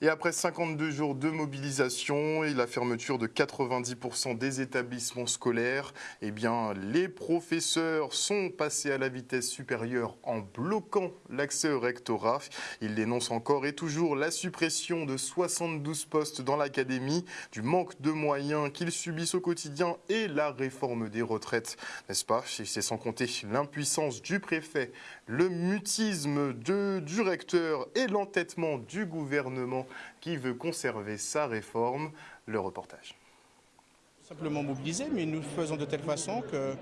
Et après 52 jours de mobilisation et la fermeture de 90% des établissements scolaires, eh bien, les professeurs sont passés à la vitesse supérieure en bloquant l'accès au rectorat. Ils dénoncent encore et toujours la suppression de 72 postes dans l'académie, du manque de moyens qu'ils subissent au quotidien et la réforme des retraites, n'est-ce pas? C'est sans compter l'impuissance du préfet, le mutisme du recteur et l'entêtement du gouvernement qui veut conserver sa réforme. Le reportage. Simplement mobiliser, mais nous faisons de telle façon que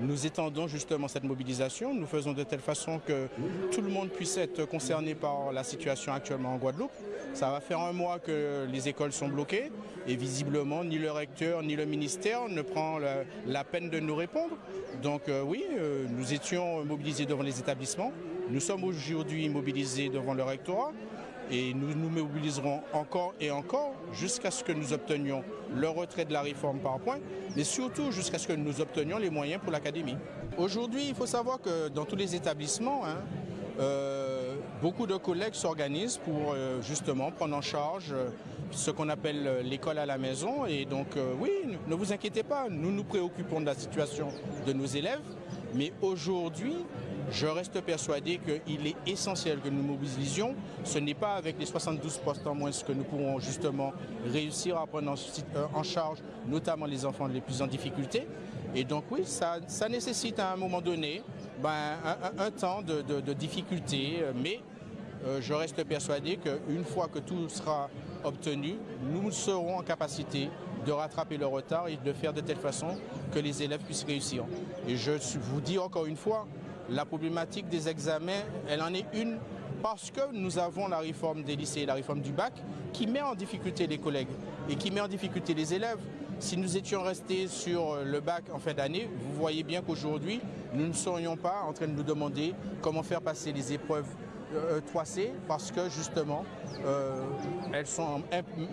nous étendons justement cette mobilisation. Nous faisons de telle façon que tout le monde puisse être concerné par la situation actuellement en Guadeloupe. Ça va faire un mois que les écoles sont bloquées et visiblement ni le recteur ni le ministère ne prend la, peine de nous répondre. Donc euh, oui, euh, nous étions mobilisés devant les établissements. Nous sommes aujourd'hui mobilisés devant le rectorat et nous nous mobiliserons encore et encore jusqu'à ce que nous obtenions le retrait de la réforme par point, mais surtout jusqu'à ce que nous obtenions les moyens pour l'académie. Aujourd'hui, il faut savoir que dans tous les établissements, hein, euh, beaucoup de collègues s'organisent pour euh, justement prendre en charge euh, ce qu'on appelle l'école à la maison. Et donc oui, ne vous inquiétez pas, nous nous préoccupons de la situation de nos élèves, mais aujourd'hui, je reste persuadé qu'il est essentiel que nous mobilisions. Ce n'est pas avec les 72 postes en moins que nous pourrons justement réussir à prendre en charge notamment les enfants les plus en difficulté. Et donc oui, ça, nécessite à un moment donné ben, un, temps de difficulté, mais euh, je reste persuadé qu'une fois que tout sera obtenu, nous serons en capacité de rattraper le retard et de faire de telle façon que les élèves puissent réussir. Et je vous dis encore une fois, la problématique des examens, elle en est une parce que nous avons la réforme des lycées la réforme du bac qui met en difficulté les collègues et qui met en difficulté les élèves. Si nous étions restés sur le bac en fin d'année, vous voyez bien qu'aujourd'hui, nous ne serions pas en train de nous demander comment faire passer les épreuves euh, 3C parce que justement euh, elles sont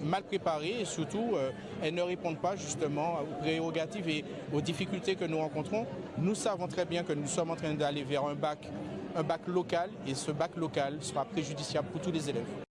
mal préparées et surtout euh, elles ne répondent pas justement aux prérogatives et aux difficultés que nous rencontrons. Nous savons très bien que nous sommes en train d'aller vers un bac, un bac local et ce bac local sera préjudiciable pour tous les élèves.